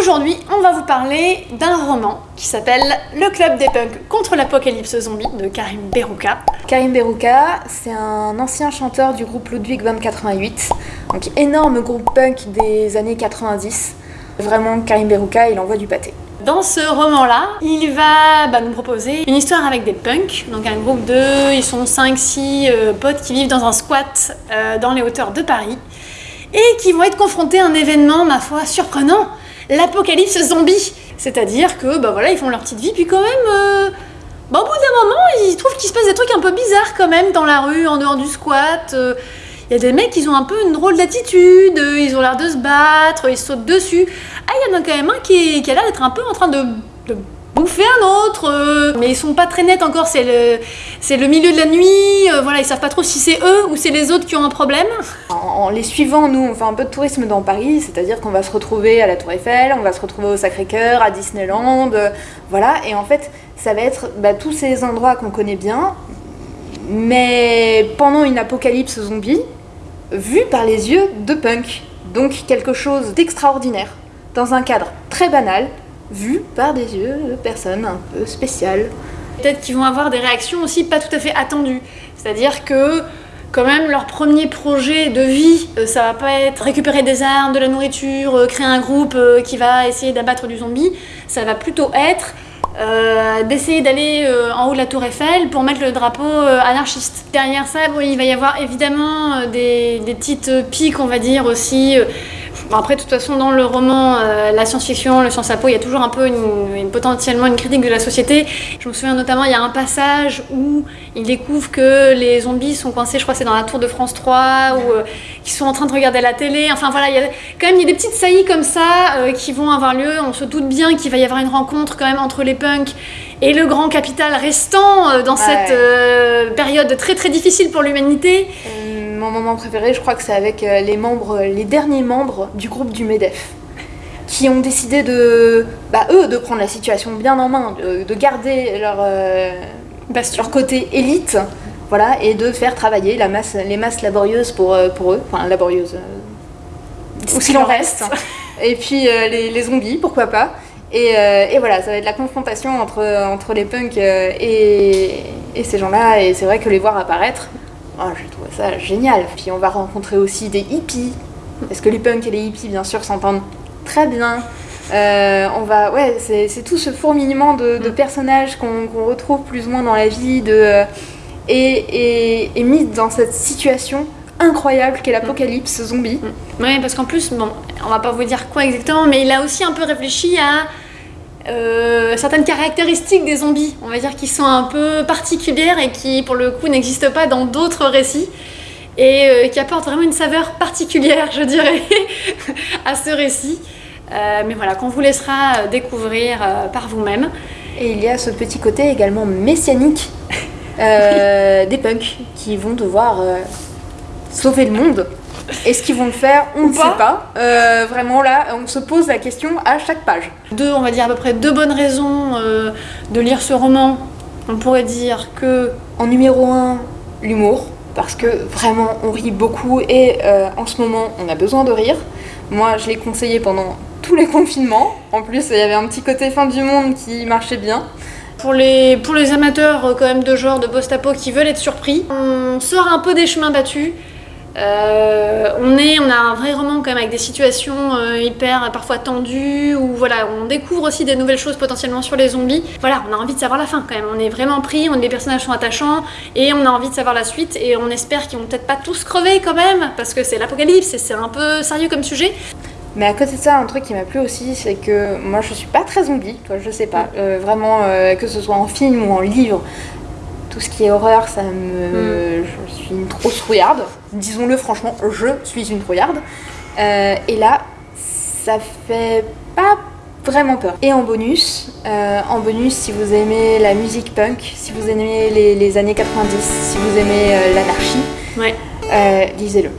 Aujourd'hui, on va vous parler d'un roman qui s'appelle Le Club des Punks contre l'apocalypse zombie de Karim Berouka. Karim Berouka, c'est un ancien chanteur du groupe Ludwig 2088, donc énorme groupe punk des années 90. Vraiment, Karim Berouka, il envoie du pâté. Dans ce roman-là, il va bah, nous proposer une histoire avec des punks, donc un groupe de, ils sont 5-6 euh, potes qui vivent dans un squat euh, dans les hauteurs de Paris, et qui vont être confrontés à un événement, ma foi, surprenant, l'apocalypse zombie. C'est-à-dire que, bah voilà, ils font leur petite vie, puis quand même, euh, bah, au bout d'un moment, ils trouvent qu'il se passe des trucs un peu bizarres quand même dans la rue, en dehors du squat. Il y a des mecs, ils ont un peu une drôle d'attitude, ils ont l'air de se battre, ils sautent dessus. Ah, il y en a quand même un qui, a l'air d'être un peu en train de, bouffer un autre, euh. mais ils sont pas très nets encore, c'est le, le milieu de la nuit, euh, voilà, ils savent pas trop si c'est eux ou c'est les autres qui ont un problème. En, les suivant, nous, on fait un peu de tourisme dans Paris, c'est-à-dire qu'on va se retrouver à la Tour Eiffel, on va se retrouver au Sacré-Cœur, à Disneyland, euh, voilà, et en fait, ça va être bah, tous ces endroits qu'on connaît bien, mais pendant une apocalypse zombie, vu par les yeux de punk. Donc quelque chose d'extraordinaire, dans un cadre très banal, vu par des yeux de personnes un peu spéciales. Peut-être qu'ils vont avoir des réactions aussi pas tout à fait attendues. C'est-à-dire que quand même leur premier projet de vie, euh, ça va pas être récupérer des armes, de la nourriture, euh, créer un groupe euh, qui va essayer d'abattre du zombie, ça va plutôt être d'essayer d'aller en haut de la tour Eiffel pour mettre le drapeau anarchiste. Derrière ça, il va y avoir évidemment des, petites piques, on va dire aussi, après, de toute façon, dans le roman, euh, la science-fiction, le science à peau, il y a toujours un peu une, potentiellement une critique de la société. Je me souviens notamment, il y a un passage où il découvre que les zombies sont coincés, je crois c'est dans la tour de France 3, ou euh, qu'ils sont en train de regarder la télé. Enfin voilà, il y a quand même il y a des petites saillies comme ça euh, qui vont avoir lieu. On se doute bien qu'il va y avoir une rencontre quand même entre les punks et le grand capital restant dans cette période très très difficile pour l'humanité mon moment préféré, je crois que c'est avec euh, les membres, les derniers membres du groupe du MEDEF qui ont décidé de, bah, eux, de prendre la situation bien en main, de, garder leur, euh, leur côté élite, voilà, et de faire travailler la masse, les masses laborieuses pour, euh, pour eux, enfin laborieuses, ou s'il en reste, et puis les, zombies, pourquoi pas. Et, et, voilà, ça va être la confrontation entre, entre les punks et, et ces gens-là, et c'est vrai que les voir apparaître, oh, j'ai trouvé ça génial. Puis on va rencontrer aussi des hippies, parce que les punks et les hippies, bien sûr, s'entendent très bien. Euh, on va, ouais, c'est tout ce fourmillement de, mm. personnages qu'on retrouve plus ou moins dans la vie, de, euh, et, et, mis dans cette situation incroyable qu'est l'apocalypse zombie. Mm. Oui, parce qu'en plus, bon, on va pas vous dire quoi exactement, mais il a aussi un peu réfléchi à euh, certaines caractéristiques des zombies, on va dire, qui sont un peu particulières et qui, pour le coup, n'existent pas dans d'autres récits et euh, qui apportent vraiment une saveur particulière, je dirais, à ce récit. Euh, mais voilà, qu'on vous laissera découvrir par vous-même. Et il y a ce petit côté également messianique des punks qui vont devoir sauver le monde est-ce qu'ils vont le faire On ne sait pas. Euh, vraiment là, on se pose la question à chaque page. Deux, on va dire à peu près deux bonnes raisons euh, de lire ce roman. On pourrait dire que en numéro un, l'humour, parce que vraiment on rit beaucoup et euh, en ce moment on a besoin de rire. Moi je l'ai conseillé pendant tous les confinements. En plus il y avait un petit côté fin du monde qui marchait bien. Pour les, pour les amateurs quand même de genre de post-apo qui veulent être surpris, on sort un peu des chemins battus. Euh, on, est, on a un vrai roman quand avec des situations euh, hyper parfois tendues où voilà, on découvre aussi des nouvelles choses potentiellement sur les zombies. Voilà, on a envie de savoir la fin quand même. On est vraiment pris, les personnages sont attachants et on a envie de savoir la suite et on espère qu'ils vont peut-être pas tous crever quand même parce que c'est l'apocalypse et c'est un peu sérieux comme sujet. Mais à côté de ça, un truc qui m'a plu aussi, c'est que moi je suis pas très zombie, toi je sais pas, euh, vraiment que ce soit en film ou en livre, tout ce qui est horreur, ça me. Mm. Je suis une trop trouillarde. Disons-le franchement, je suis une trouillarde. Euh, et là, ça fait pas vraiment peur. Et en bonus, euh, en bonus, si vous aimez la musique punk, si vous aimez les, années 90, si vous aimez euh, l'anarchie, lisez-le.